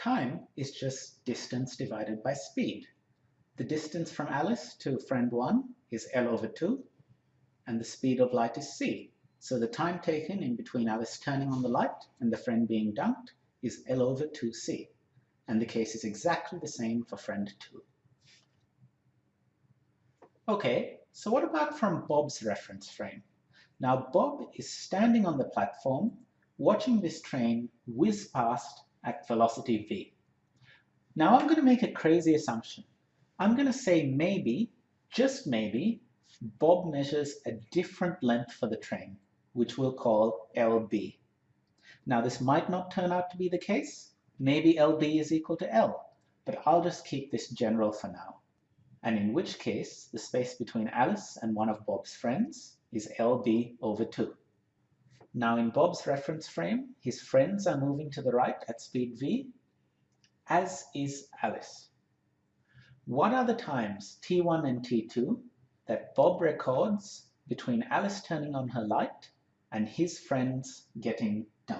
Time is just distance divided by speed. The distance from Alice to friend 1 is L over 2, and the speed of light is c. So the time taken in between Alice turning on the light and the friend being dunked is L over 2c, and the case is exactly the same for friend 2. Okay, so what about from Bob's reference frame? Now Bob is standing on the platform watching this train whiz past at velocity v. Now I'm going to make a crazy assumption. I'm going to say maybe, just maybe, Bob measures a different length for the train, which we'll call LB. Now this might not turn out to be the case. Maybe LB is equal to L, but I'll just keep this general for now. And in which case, the space between Alice and one of Bob's friends is LB over 2. Now in Bob's reference frame, his friends are moving to the right at speed v, as is Alice. What are the times t1 and t2 that Bob records between Alice turning on her light and his friends getting dumped?